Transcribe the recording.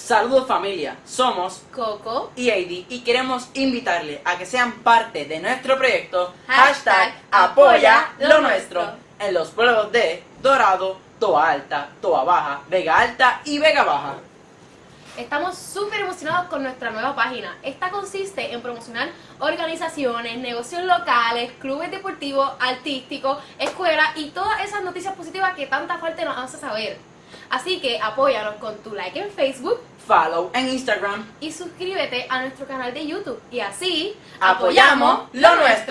Saludos familia, somos Coco y Heidi y queremos invitarle a que sean parte de nuestro proyecto Hashtag apoya lo nuestro. en los pueblos de Dorado, Toa Alta, Toa Baja, Vega Alta y Vega Baja. Estamos súper emocionados con nuestra nueva página. Esta consiste en promocionar organizaciones, negocios locales, clubes deportivos, artísticos, escuelas y todas esas noticias positivas que tanta falta nos hace saber. Así que apóyanos con tu like en Facebook Follow en Instagram. y suscríbete a nuestro canal de YouTube. Y así Apoyamos lo nuestro.